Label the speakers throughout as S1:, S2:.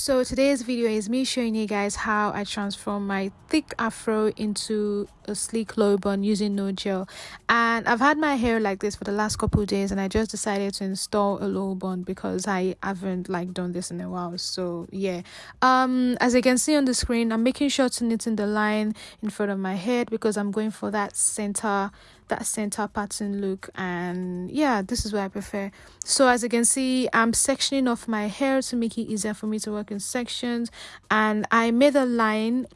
S1: so today's video is me showing you guys how i transform my thick afro into a sleek low bun using no gel. And i've had my hair like this for the last couple days and i just decided to install a low bun because i haven't like done this in a while. So yeah. Um as you can see on the screen i'm making sure to knit in the line in front of my head because i'm going for that center that center pattern look. And yeah this is what i prefer. So as you can see i'm sectioning off my hair to make it easier for me to work in sections. And i made a line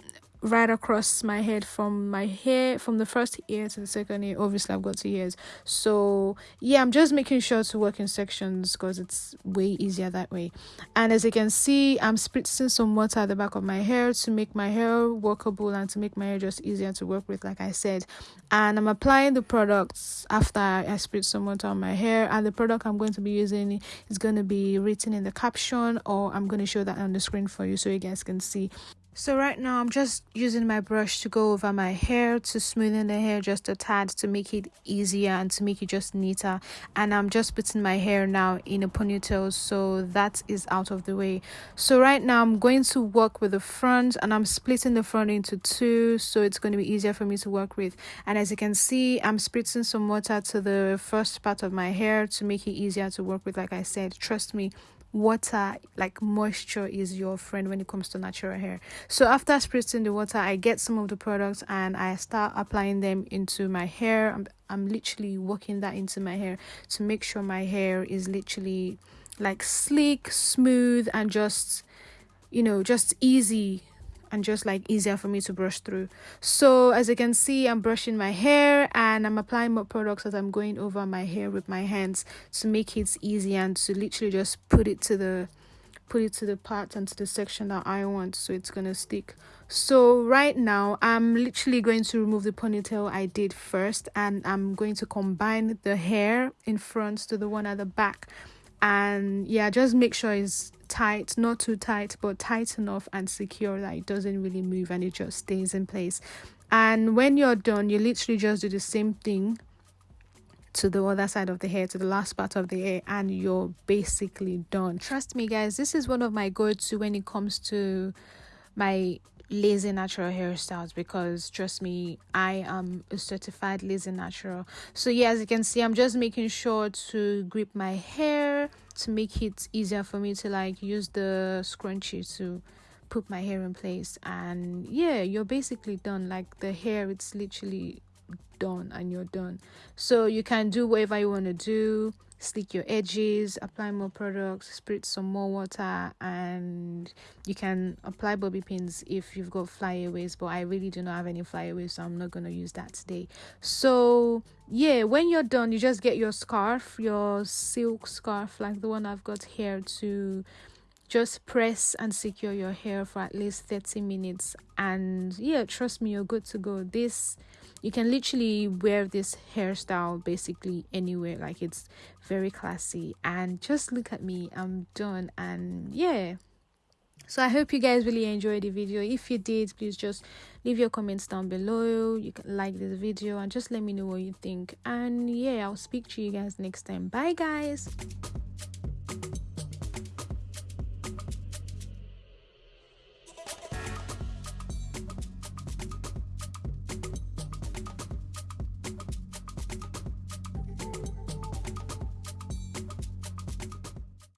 S1: right across my head from my hair from the first ear to the second ear. Obviously i've got two ears. So yeah i'm just making sure to work in sections because it's way easier that way. And as you can see i'm spritzing some water at the back of my hair to make my hair workable and to make my hair just easier to work with like i said. And i'm applying the products after i spritz some water on my hair. And the product i'm going to be using is going to be written in the caption or i'm going to show that on the screen for you so you guys can see so right now I'm just using my brush to go over my hair to smoothen the hair just a tad to make it easier and to make it just neater. And I'm just putting my hair now in a ponytail so that is out of the way. So right now I'm going to work with the front and I'm splitting the front into two so it's going to be easier for me to work with. And as you can see I'm spritzing some water to the first part of my hair to make it easier to work with like I said. Trust me water like moisture is your friend when it comes to natural hair. So after spritzing the water i get some of the products and i start applying them into my hair. I'm, I'm literally working that into my hair to make sure my hair is literally like sleek smooth and just you know just easy and just like easier for me to brush through. So as you can see i'm brushing my hair and i'm applying more products as i'm going over my hair with my hands to make it easy and to literally just put it to the put it to the part and to the section that I want so it's gonna stick. So right now I'm literally going to remove the ponytail I did first and I'm going to combine the hair in front to the one at the back and yeah just make sure it's tight not too tight but tight enough and secure that it doesn't really move and it just stays in place. And when you're done you literally just do the same thing to the other side of the hair to the last part of the hair and you're basically done. Trust me guys this is one of my go-to when it comes to my lazy natural hairstyles because trust me i am a certified lazy natural. So yeah as you can see i'm just making sure to grip my hair to make it easier for me to like use the scrunchie to put my hair in place. And yeah you're basically done. Like the hair it's literally done and you're done. So you can do whatever you want to do slick your edges apply more products spritz some more water and you can apply bobby pins if you've got flyaways but i really do not have any flyaways so i'm not going to use that today. So yeah when you're done you just get your scarf your silk scarf like the one i've got here to just press and secure your hair for at least 30 minutes. And yeah trust me you're good to go. This you can literally wear this hairstyle basically anywhere. Like it's very classy. And just look at me. I'm done. And yeah. So i hope you guys really enjoyed the video. If you did please just leave your comments down below. You can like this video and just let me know what you think. And yeah i'll speak to you guys next time. Bye guys